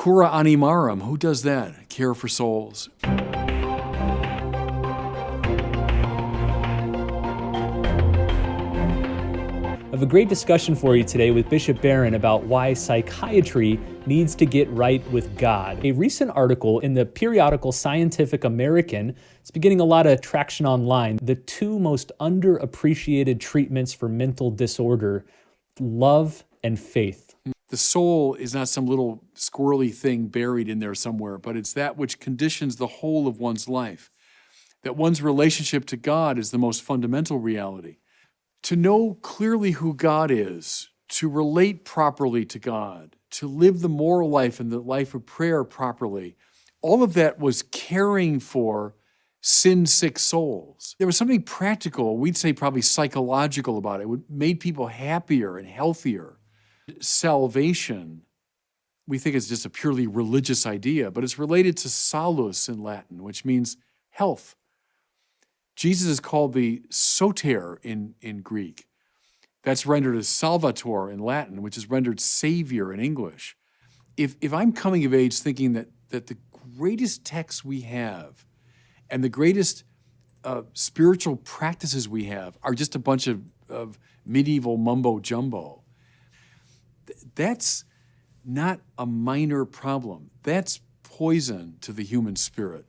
Cura animarum, who does that? Care for souls. I have a great discussion for you today with Bishop Barron about why psychiatry needs to get right with God. A recent article in the periodical Scientific American is beginning a lot of traction online. The two most underappreciated treatments for mental disorder love and faith. The soul is not some little squirrely thing buried in there somewhere, but it's that which conditions the whole of one's life. That one's relationship to God is the most fundamental reality to know clearly who God is, to relate properly to God, to live the moral life and the life of prayer properly, all of that was caring for sin sick souls. There was something practical, we'd say probably psychological about it. It made people happier and healthier. Salvation, we think is just a purely religious idea, but it's related to salus in Latin, which means health. Jesus is called the soter in, in Greek. That's rendered as salvator in Latin, which is rendered savior in English. If, if I'm coming of age thinking that, that the greatest texts we have and the greatest uh, spiritual practices we have are just a bunch of, of medieval mumbo jumbo, th that's not a minor problem. That's poison to the human spirit.